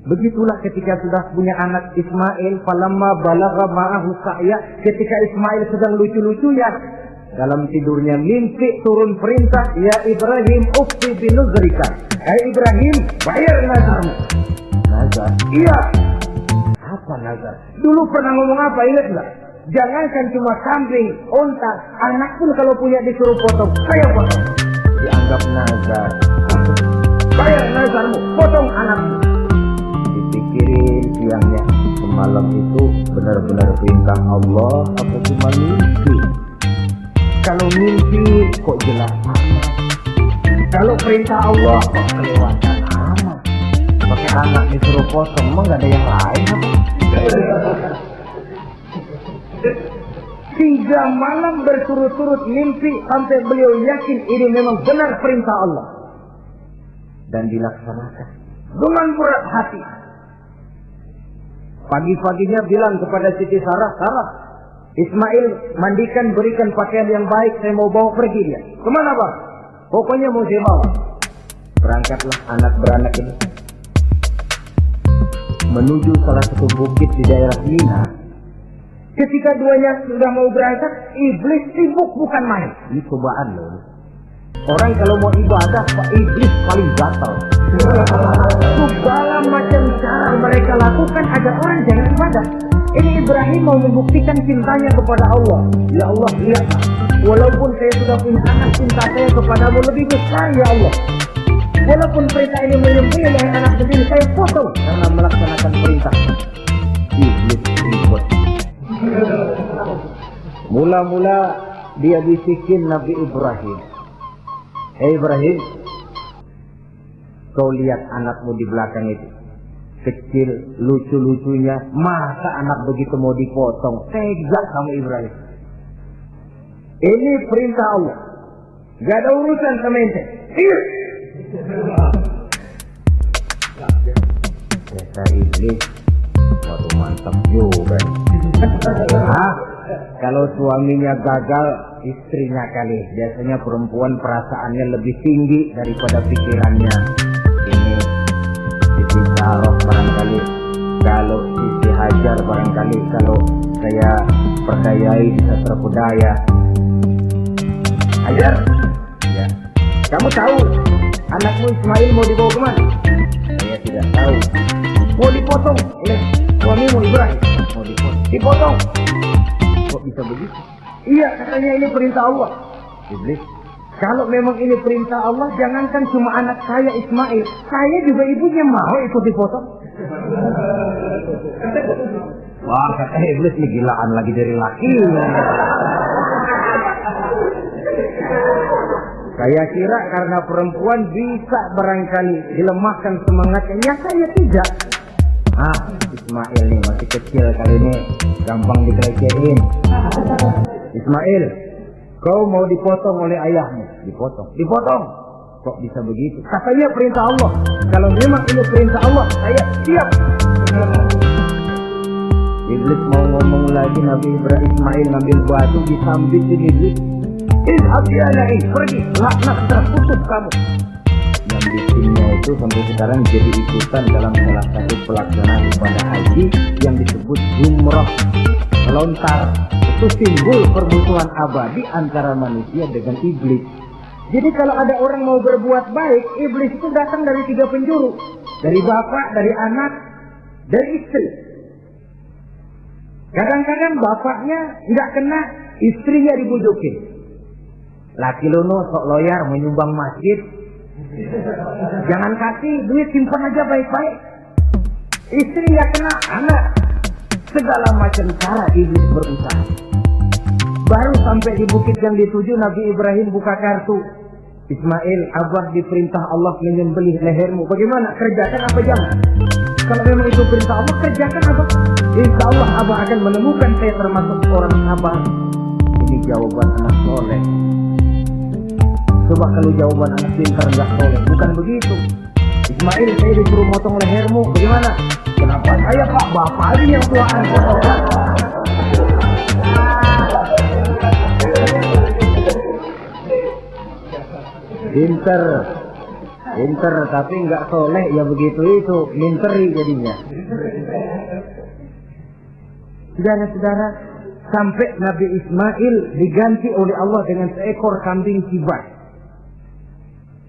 [SPEAKER 2] Begitulah ketika sudah punya anak Ismail, falamma balagha ma'ahu sa'ya, ketika Ismail sedang lucu-lucunya, dalam tidurnya mimpi turun perintah, ya Ibrahim ukti binuzrika. Hai Ibrahim, bayar nazarmu. Nazar? Iya. Apa nazar? Dulu pernah ngomong apa, ingat nggak? Jangankan cuma kambing, onta, anak pun kalau punya disuruh potong, saya potong. Dianggap nazar. Bayar nazarmu, potong anakmu. Dipikirin siangnya, semalam itu benar-benar perintah Allah apa cuma mimpi? Kalau mimpi kok jelas amat. Kalau perintah Allah kok kelewatan amat. Pakai anak disuruh potong, emang gak ada yang lain? Tiga malam berturut-turut mimpi sampai beliau yakin ini memang benar perintah Allah. Dan dilaksanakan. Dengan berat hati. Pagi-paginya bilang kepada Siti Sarah, Sarah, Ismail mandikan berikan pakaian yang baik saya mau bawa pergi dia. Ke mana bang? Pokoknya mau saya bawa. Berangkatlah anak beranak ini menuju salah satu bukit di daerah Mina. Ketika duanya sudah mau berangkat, iblis sibuk bukan main. Ini cobaan loh. Orang kalau mau ibadah, Pak iblis paling gatal. Segala macam cara mereka lakukan agar orang jangan ibadah. Ini Ibrahim mau membuktikan cintanya kepada Allah. Ya Allah, lihat. Walaupun saya sudah punya anak, cinta saya kepadamu lebih besar, ya Allah. Walaupun perintah ini menyembelih oleh anak sendiri, saya potong karena melaksanakan perintah. Iblis ribut. Mula-mula dia bisikin Nabi Ibrahim. Hei Ibrahim, kau lihat anakmu di belakang itu. Kecil, lucu-lucunya. Masa anak begitu mau dipotong? Tega kamu Ibrahim. Ini perintah Allah. Gak ada urusan sama ente. Iya. Kata iblis, waduh mantap juga. *laughs* Hah? Kalau suaminya gagal, istrinya kali. Biasanya perempuan perasaannya lebih tinggi daripada pikirannya. Ini Siti Saroh barangkali. Kalau Siti Hajar barangkali. Kalau saya percayai bisa terpedaya. Hajar, ya. Kamu tahu anakmu Ismail mau dibawa ke mana? Saya tidak tahu. Mau dipotong oleh suamimu Ibrahim. Mau dipotong. Dipotong. Kok bisa begitu? Iya, katanya ini perintah Allah. Iblis. Kalau memang ini perintah Allah, jangankan cuma anak saya Ismail, saya juga ibunya mau ikut dipotong. Wah, kata iblis ini gilaan lagi dari laki. Saya kira karena perempuan bisa barangkali dilemahkan semangatnya. Ya saya tidak. Ah, Ismail nih masih kecil kali ini gampang dikelecehin. Ismail, kau mau dipotong oleh ayahmu? Dipotong. Dipotong. Kok bisa begitu? Katanya perintah Allah. Kalau memang ini perintah Allah, saya siap. Iblis mau ngomong lagi Nabi Ibrahim Ismail ngambil batu disambitin Iblis. Izhab ya naik, pergi, laknat terputus kamu. Yang bikinnya itu sampai sekarang jadi ikutan dalam salah satu pelaksanaan ibadah haji yang disebut Jumroh Lontar. Itu simbol permusuhan abadi antara manusia dengan iblis. Jadi kalau ada orang mau berbuat baik, iblis itu datang dari tiga penjuru. Dari bapak, dari anak, dari istri. Kadang-kadang bapaknya nggak kena, istrinya dibujukin. Laki lono sok loyar menyumbang masjid. Jangan kasih duit simpan aja baik-baik. Istri nggak kena, anak. Segala macam cara iblis berusaha. Baru sampai di bukit yang dituju Nabi Ibrahim buka kartu. Ismail, Abah diperintah Allah menyembelih lehermu. Bagaimana? Kerjakan apa jangan? Kalau memang itu perintah Allah, kerjakan apa? Insya Allah Abah akan menemukan saya termasuk orang sabar. Ini jawaban anak soleh. Coba kalau jawaban anak pintar nggak soleh, bukan begitu. Ismail, saya disuruh motong lehermu. Bagaimana? Kenapa saya pak bapak ini yang tuaan? Pinter, pinter tapi nggak soleh ya begitu itu, minteri jadinya. Saudara-saudara, sampai Nabi Ismail diganti oleh Allah dengan seekor kambing kibat.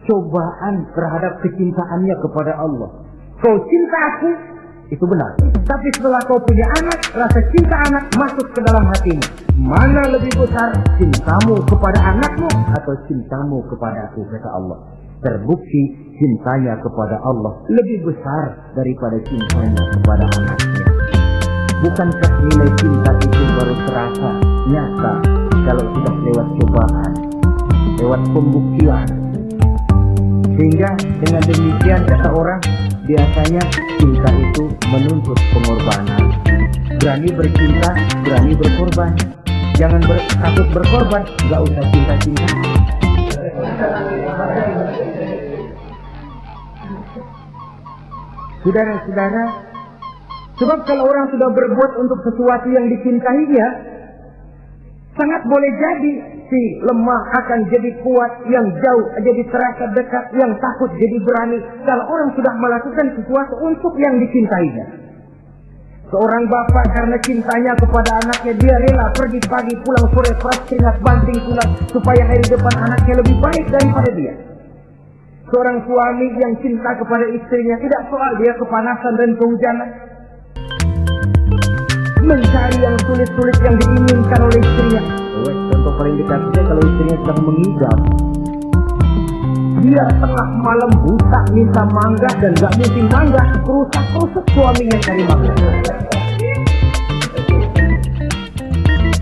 [SPEAKER 2] Cobaan terhadap kecintaannya kepada Allah. Kau cinta aku, itu benar. Tapi setelah kau punya anak, rasa cinta anak masuk ke dalam hatimu. Mana lebih besar cintamu kepada anakmu atau cintamu kepada aku, kata Allah. Terbukti cintanya kepada Allah lebih besar daripada cintanya kepada anaknya. Bukankah nilai cinta itu baru terasa nyata kalau sudah lewat cobaan, lewat pembuktian. Sehingga dengan demikian kata orang biasanya cinta itu menuntut pengorbanan. Berani bercinta, berani berkorban. Jangan ber, takut berkorban, nggak usah cinta-cinta. Saudara-saudara, sebab kalau orang sudah berbuat untuk sesuatu yang dicintainya, sangat boleh jadi lemah akan jadi kuat, yang jauh jadi terasa dekat, yang takut jadi berani. Kalau orang sudah melakukan sesuatu untuk yang dicintainya. Seorang bapak karena cintanya kepada anaknya, dia rela pergi pagi pulang sore keras keringat banting tulang supaya hari depan anaknya lebih baik daripada dia. Seorang suami yang cinta kepada istrinya tidak soal dia kepanasan dan kehujanan. Mencari yang sulit-sulit yang diinginkan oleh istrinya. Oh, contoh paling dekatnya kalau istrinya sedang mengidap. Dia tengah malam buta minta mangga dan gak mungkin mangga. Kerusak-kerusuk suaminya cari mangga.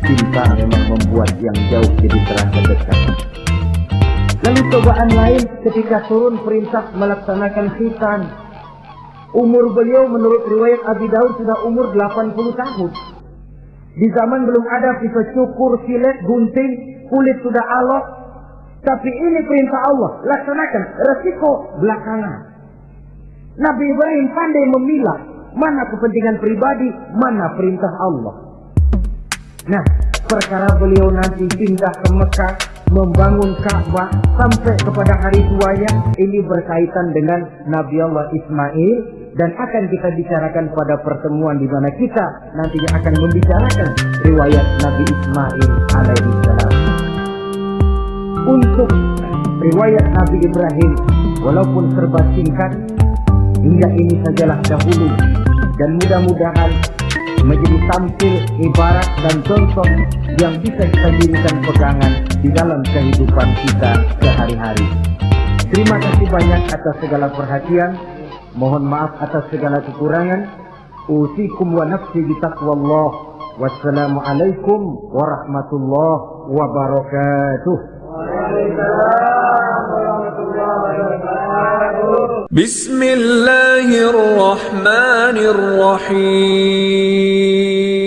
[SPEAKER 2] Cinta memang membuat yang jauh jadi terasa dekat. Lalu cobaan lain ketika turun perintah melaksanakan khitan. Umur beliau menurut riwayat Abi Daud sudah umur 80 tahun. Di zaman belum ada pisau cukur, silet, gunting, kulit sudah alot. Tapi ini perintah Allah, laksanakan. Resiko belakangan. Nabi Ibrahim pandai memilah mana kepentingan pribadi, mana perintah Allah. Nah, perkara beliau nanti pindah ke Mekah, membangun Ka'bah sampai kepada hari tuanya ini berkaitan dengan Nabi Allah Ismail dan akan kita bicarakan pada pertemuan di mana kita nantinya akan membicarakan riwayat Nabi Ismail alaihi salam. Untuk riwayat Nabi Ibrahim walaupun serba singkat hingga ini sajalah dahulu dan mudah-mudahan menjadi tampil ibarat dan contoh yang bisa kita jadikan pegangan di dalam kehidupan kita sehari-hari. Terima kasih banyak atas segala perhatian. Mohon maaf atas segala kekurangan. Usikum wa nafsi bitaqwallah. Wassalamualaikum warahmatullahi wabarakatuh.
[SPEAKER 1] Bismillahirrahmanirrahim.